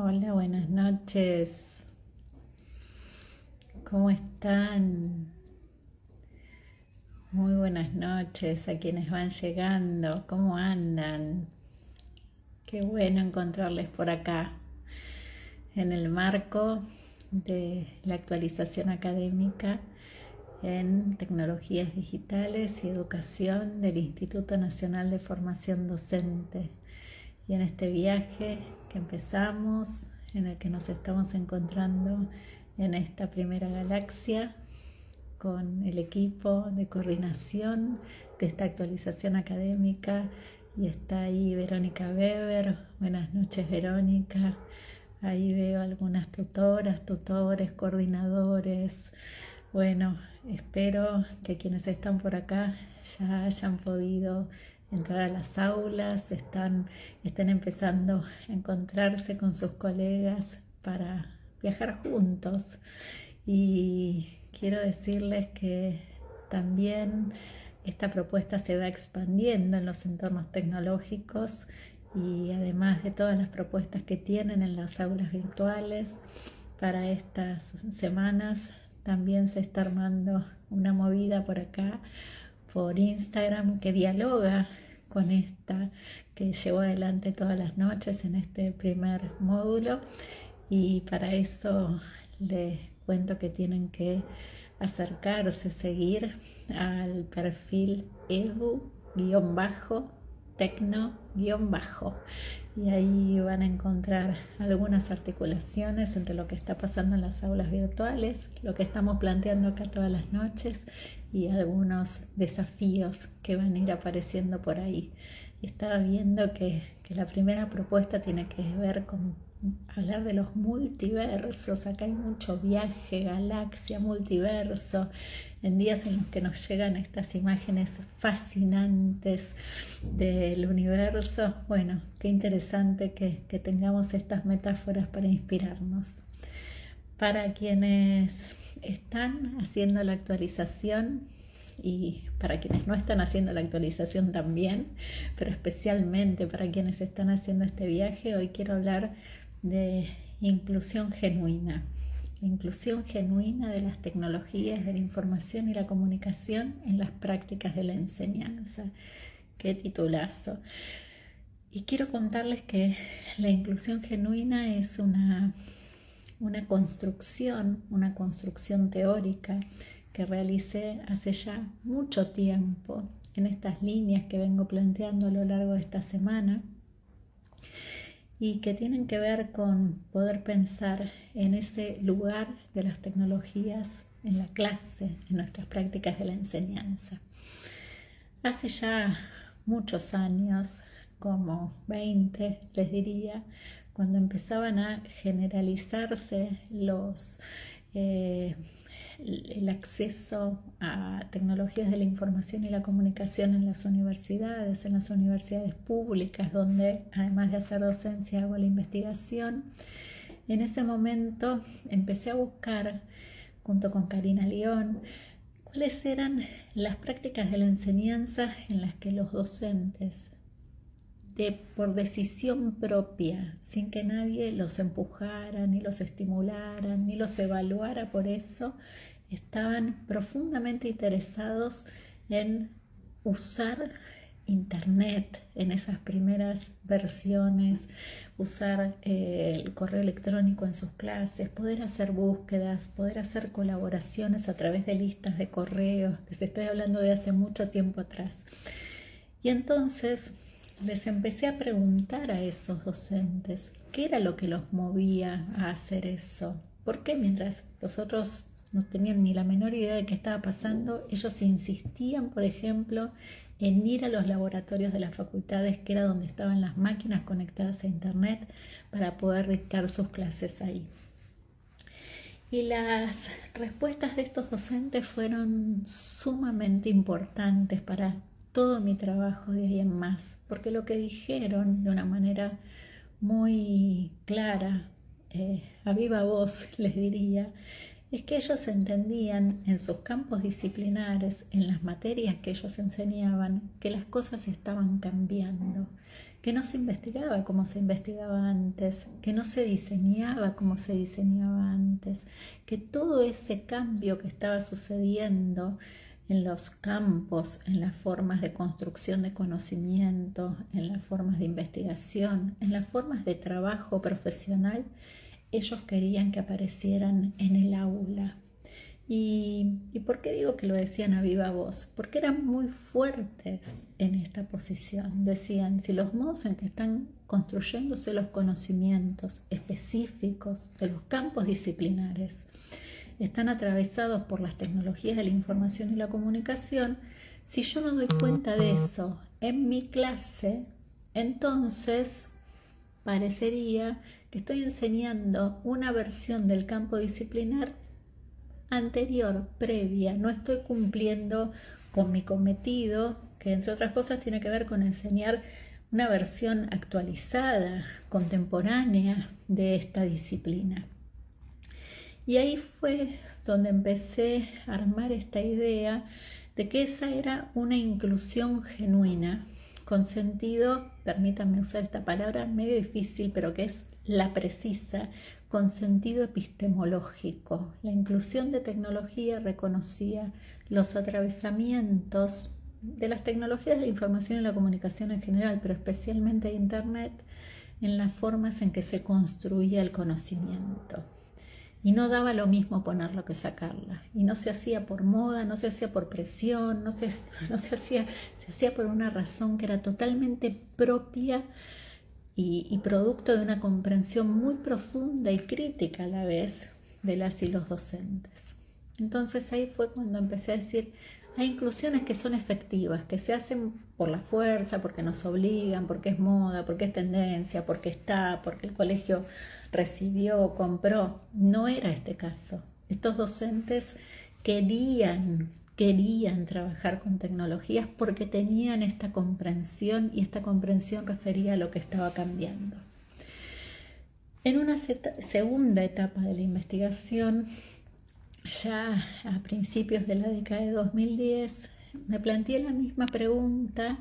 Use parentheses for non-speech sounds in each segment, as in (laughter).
Hola, buenas noches. ¿Cómo están? Muy buenas noches a quienes van llegando. ¿Cómo andan? Qué bueno encontrarles por acá en el marco de la actualización académica en tecnologías digitales y educación del Instituto Nacional de Formación Docente. Y en este viaje que empezamos, en el que nos estamos encontrando en esta primera galaxia con el equipo de coordinación de esta actualización académica y está ahí Verónica Weber. Buenas noches Verónica. Ahí veo algunas tutoras, tutores, coordinadores. Bueno, espero que quienes están por acá ya hayan podido entrar a las aulas, están, estén empezando a encontrarse con sus colegas para viajar juntos. Y quiero decirles que también esta propuesta se va expandiendo en los entornos tecnológicos y además de todas las propuestas que tienen en las aulas virtuales para estas semanas, también se está armando una movida por acá por Instagram que dialoga con esta que llevo adelante todas las noches en este primer módulo. Y para eso les cuento que tienen que acercarse, seguir al perfil edu-tecno-bajo y ahí van a encontrar algunas articulaciones entre lo que está pasando en las aulas virtuales, lo que estamos planteando acá todas las noches y algunos desafíos que van a ir apareciendo por ahí. Estaba viendo que, que la primera propuesta tiene que ver con hablar de los multiversos. Acá hay mucho viaje, galaxia, multiverso, en días en los que nos llegan estas imágenes fascinantes del universo. Bueno, qué interesante que, tengamos estas metáforas para inspirarnos. Para quienes están haciendo la actualización y para quienes no están haciendo la actualización también, pero especialmente para quienes están haciendo este viaje, hoy quiero hablar de inclusión genuina. inclusión genuina de las tecnologías de la información y la comunicación en las prácticas de la enseñanza. Qué titulazo. Y quiero contarles que la inclusión genuina es una, una construcción, una construcción teórica que realicé hace ya mucho tiempo en estas líneas que vengo planteando a lo largo de esta semana y que tienen que ver con poder pensar en ese lugar de las tecnologías en la clase, en nuestras prácticas de la enseñanza. Hace ya muchos años, como 20 les diría, cuando empezaban a generalizarse los eh, el acceso a tecnologías de la información y la comunicación en las universidades, en las universidades públicas, donde además de hacer docencia hago la investigación. En ese momento empecé a buscar, junto con Karina León, cuáles eran las prácticas de la enseñanza en las que los docentes, de, por decisión propia, sin que nadie los empujara, ni los estimulara, ni los evaluara por eso, estaban profundamente interesados en usar Internet en esas primeras versiones, usar eh, el correo electrónico en sus clases, poder hacer búsquedas, poder hacer colaboraciones a través de listas de correos, les estoy hablando de hace mucho tiempo atrás. Y entonces les empecé a preguntar a esos docentes qué era lo que los movía a hacer eso. ¿Por qué mientras los otros no tenían ni la menor idea de qué estaba pasando. Ellos insistían, por ejemplo, en ir a los laboratorios de las facultades, que era donde estaban las máquinas conectadas a Internet, para poder dictar sus clases ahí. Y las respuestas de estos docentes fueron sumamente importantes para todo mi trabajo de ahí en más, porque lo que dijeron de una manera muy clara, eh, a viva voz (laughs) les diría, es que ellos entendían en sus campos disciplinares, en las materias que ellos enseñaban, que las cosas estaban cambiando, que no se investigaba como se investigaba antes, que no se diseñaba como se diseñaba antes, que todo ese cambio que estaba sucediendo en los campos, en las formas de construcción de conocimiento, en las formas de investigación, en las formas de trabajo profesional, ellos querían que aparecieran en el aula. ¿Y, por qué digo que lo decían a viva voz? Porque eran muy fuertes en esta posición. Decían, si los modos en que están construyéndose los conocimientos específicos de los campos disciplinares están atravesados por las tecnologías de la información y la comunicación, si yo no doy cuenta de eso en mi clase, entonces parecería que estoy enseñando una versión del campo disciplinar anterior, previa, no estoy cumpliendo con mi cometido, que entre otras cosas tiene que ver con enseñar una versión actualizada, contemporánea de esta disciplina. Y ahí fue donde empecé a armar esta idea de que esa era una inclusión genuina, con sentido, permítanme usar esta palabra medio difícil, pero que es la precisa, con sentido epistemológico. La inclusión de tecnología reconocía los atravesamientos de las tecnologías de la información y la comunicación en general, pero especialmente Internet, en las formas en que se construía el conocimiento. Y no daba lo mismo ponerlo que sacarla. Y no se hacía por moda, no se hacía por presión, no se, (laughs) no se, hacía, se hacía por una razón que era totalmente propia y, producto de una comprensión muy profunda y crítica a la vez de las y los docentes. Entonces ahí fue cuando empecé a decir, hay inclusiones que son efectivas, que se hacen por la fuerza, porque nos obligan, porque es moda, porque es tendencia, porque está, porque el colegio recibió, compró. No era este caso. Estos docentes querían querían trabajar con tecnologías porque tenían esta comprensión y esta comprensión refería a lo que estaba cambiando. En una segunda etapa de la investigación, ya a principios de la década de 2010, me planteé la misma pregunta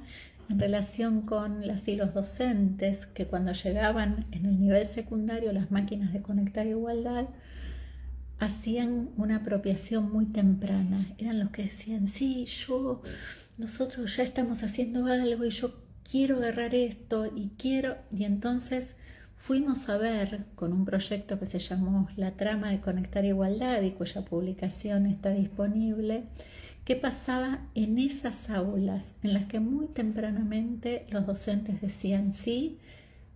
en relación con las y los docentes que cuando llegaban en el nivel secundario las máquinas de conectar igualdad hacían una apropiación muy temprana. Eran los que decían, sí, yo, nosotros ya estamos haciendo algo y yo quiero agarrar esto y quiero... Y entonces fuimos a ver con un proyecto que se llamó La trama de conectar igualdad y cuya publicación está disponible, qué pasaba en esas aulas en las que muy tempranamente los docentes decían, sí,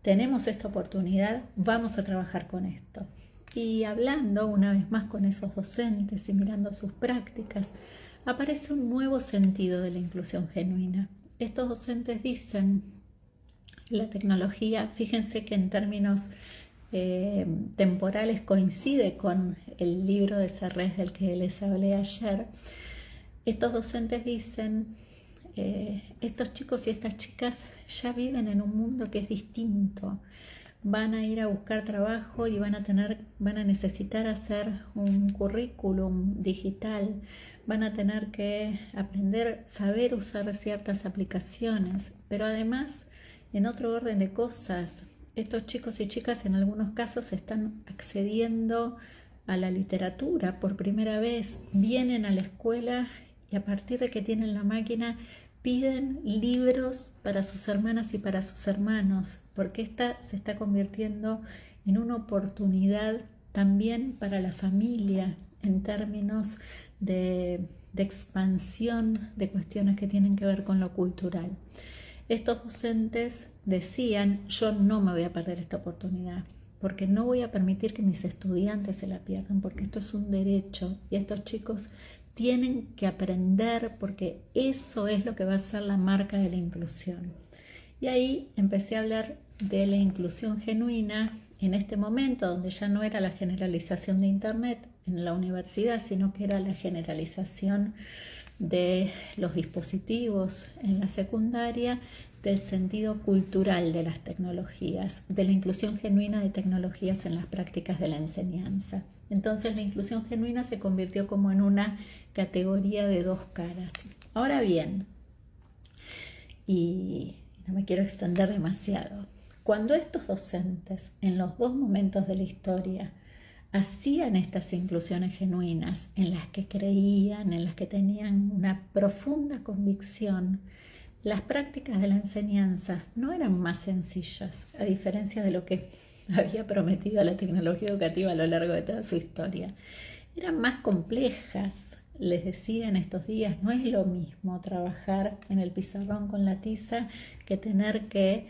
tenemos esta oportunidad, vamos a trabajar con esto. Y hablando una vez más con esos docentes y mirando sus prácticas, aparece un nuevo sentido de la inclusión genuina. Estos docentes dicen, la tecnología, fíjense que en términos eh, temporales coincide con el libro de Serres del que les hablé ayer, estos docentes dicen, eh, estos chicos y estas chicas ya viven en un mundo que es distinto. Van a ir a buscar trabajo y van a tener, van a necesitar hacer un currículum digital, van a tener que aprender, saber usar ciertas aplicaciones, pero además, en otro orden de cosas, estos chicos y chicas en algunos casos están accediendo a la literatura por primera vez, vienen a la escuela y a partir de que tienen la máquina piden libros para sus hermanas y para sus hermanos, porque esta se está convirtiendo en una oportunidad también para la familia en términos de, expansión de cuestiones que tienen que ver con lo cultural. Estos docentes decían, yo no me voy a perder esta oportunidad, porque no voy a permitir que mis estudiantes se la pierdan, porque esto es un derecho y estos chicos tienen que aprender porque eso es lo que va a ser la marca de la inclusión. Y ahí empecé a hablar de la inclusión genuina en este momento, donde ya no era la generalización de Internet en la universidad, sino que era la generalización de los dispositivos en la secundaria, del sentido cultural de las tecnologías, de la inclusión genuina de tecnologías en las prácticas de la enseñanza. Entonces la inclusión genuina se convirtió como en una categoría de dos caras. Ahora bien, y no me quiero extender demasiado, cuando estos docentes en los dos momentos de la historia hacían estas inclusiones genuinas en las que creían, en las que tenían una profunda convicción, las prácticas de la enseñanza no eran más sencillas, a diferencia de lo que (laughs) había prometido la tecnología educativa a lo largo de toda su historia. Eran más complejas, les decía en estos días, no es lo mismo trabajar en el pizarrón con la tiza que tener que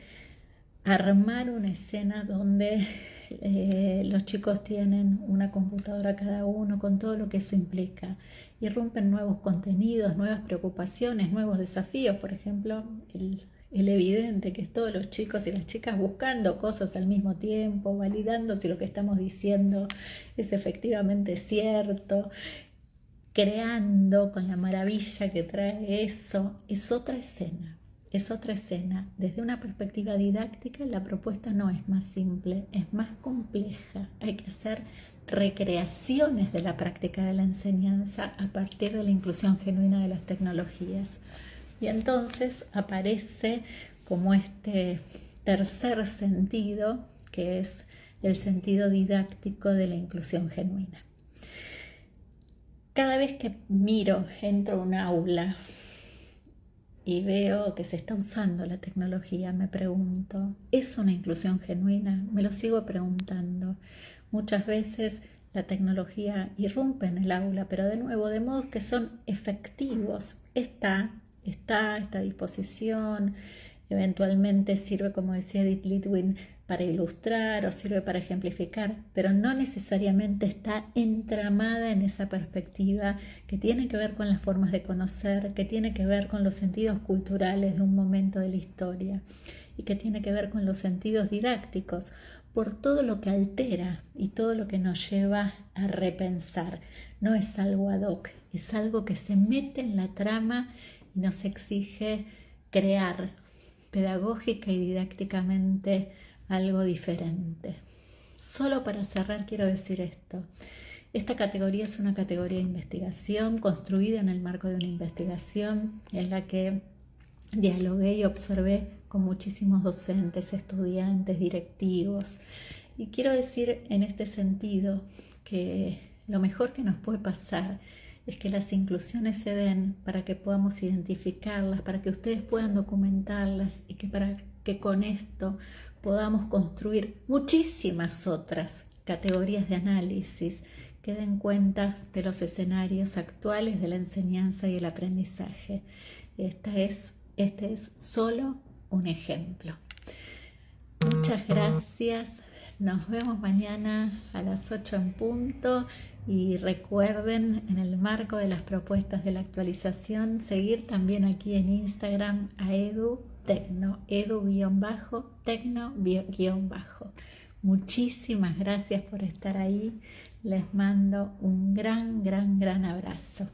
armar una escena donde eh, los chicos tienen una computadora cada uno con todo lo que eso implica. Irrumpen nuevos contenidos, nuevas preocupaciones, nuevos desafíos. Por ejemplo, el, el evidente que es todos los chicos y las chicas buscando cosas al mismo tiempo, validando si lo que estamos diciendo es efectivamente cierto, creando con la maravilla que trae eso, es otra escena es otra escena. Desde una perspectiva didáctica, la propuesta no es más simple, es más compleja. Hay que hacer recreaciones de la práctica de la enseñanza a partir de la inclusión genuina de las tecnologías. Y entonces aparece como este tercer sentido, que es el sentido didáctico de la inclusión genuina. Cada vez que miro, entro a un aula, y veo que se está usando la tecnología, me pregunto, ¿es una inclusión genuina? Me lo sigo preguntando. Muchas veces la tecnología irrumpe en el aula, pero de nuevo, de modo que son efectivos. Está, está a esta disposición, eventualmente sirve, como decía Edith Litwin, para ilustrar o sirve para ejemplificar, pero no necesariamente está entramada en esa perspectiva que tiene que ver con las formas de conocer, que tiene que ver con los sentidos culturales de un momento de la historia y que tiene que ver con los sentidos didácticos, por todo lo que altera y todo lo que nos lleva a repensar. No es algo ad hoc, es algo que se mete en la trama y nos exige crear pedagógica y didácticamente algo diferente. Solo para cerrar quiero decir esto. Esta categoría es una categoría de investigación construida en el marco de una investigación en la que dialogué y observé con muchísimos docentes, estudiantes, directivos. Y quiero decir en este sentido que lo mejor que nos puede pasar es que las inclusiones se den para que podamos identificarlas, para que ustedes puedan documentarlas y que para que con esto podamos construir muchísimas otras categorías de análisis que den cuenta de los escenarios actuales de la enseñanza y el aprendizaje. Esta es, este es solo un ejemplo. Muchas gracias. Nos vemos mañana a las 8 en punto y recuerden en el marco de las propuestas de la actualización seguir también aquí en Instagram a Edu tecno, edu-tecno-bajo. Muchísimas gracias por estar ahí. Les mando un gran, gran, gran abrazo.